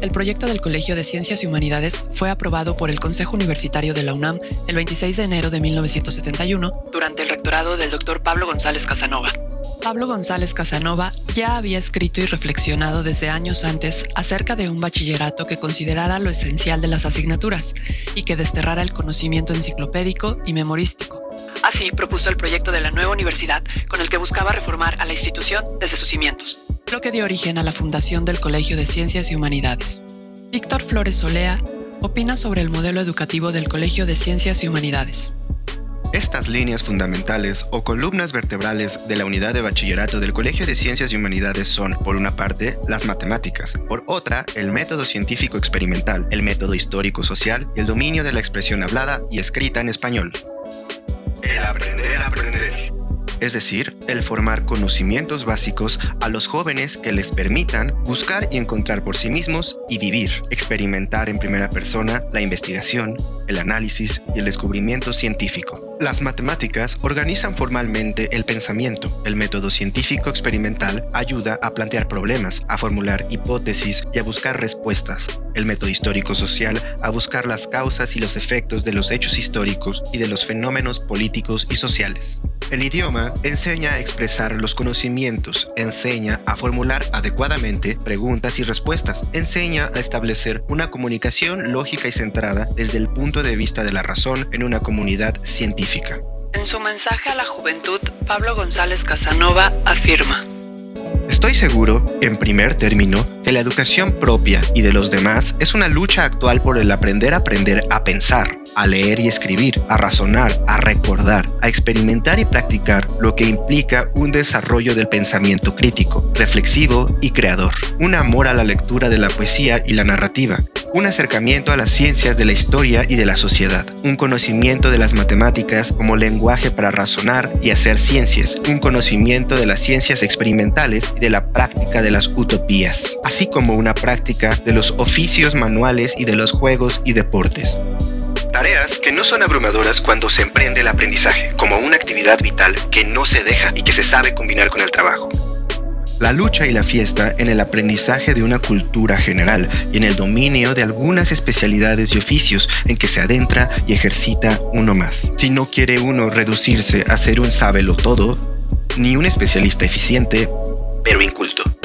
El proyecto del Colegio de Ciencias y Humanidades fue aprobado por el Consejo Universitario de la UNAM el 26 de enero de 1971 durante el rectorado del Dr. Pablo González Casanova. Pablo González Casanova ya había escrito y reflexionado desde años antes acerca de un bachillerato que considerara lo esencial de las asignaturas y que desterrara el conocimiento enciclopédico y memorístico. Así propuso el proyecto de la nueva universidad con el que buscaba reformar a la institución desde sus cimientos lo que dio origen a la fundación del Colegio de Ciencias y Humanidades. Víctor Flores Solea opina sobre el modelo educativo del Colegio de Ciencias y Humanidades. Estas líneas fundamentales o columnas vertebrales de la unidad de bachillerato del Colegio de Ciencias y Humanidades son, por una parte, las matemáticas, por otra, el método científico experimental, el método histórico social y el dominio de la expresión hablada y escrita en español. Es decir, el formar conocimientos básicos a los jóvenes que les permitan buscar y encontrar por sí mismos y vivir, experimentar en primera persona la investigación, el análisis y el descubrimiento científico. Las matemáticas organizan formalmente el pensamiento. El método científico experimental ayuda a plantear problemas, a formular hipótesis y a buscar respuestas. El método histórico social a buscar las causas y los efectos de los hechos históricos y de los fenómenos políticos y sociales. El idioma enseña a expresar los conocimientos, enseña a formular adecuadamente preguntas y respuestas, enseña a establecer una comunicación lógica y centrada desde el punto de vista de la razón en una comunidad científica. En su mensaje a la juventud, Pablo González Casanova afirma, Estoy seguro, en primer término, que la educación propia y de los demás es una lucha actual por el aprender a aprender a pensar, a leer y escribir, a razonar, a recordar, a experimentar y practicar, lo que implica un desarrollo del pensamiento crítico, reflexivo y creador, un amor a la lectura de la poesía y la narrativa, un acercamiento a las ciencias de la historia y de la sociedad, un conocimiento de las matemáticas como lenguaje para razonar y hacer ciencias, un conocimiento de las ciencias experimentales y de la práctica de las utopías, así como una práctica de los oficios manuales y de los juegos y deportes. Tareas que no son abrumadoras cuando se emprende el aprendizaje, como una actividad vital que no se deja y que se sabe combinar con el trabajo la lucha y la fiesta en el aprendizaje de una cultura general y en el dominio de algunas especialidades y oficios en que se adentra y ejercita uno más. Si no quiere uno reducirse a ser un sábelo todo, ni un especialista eficiente, pero inculto.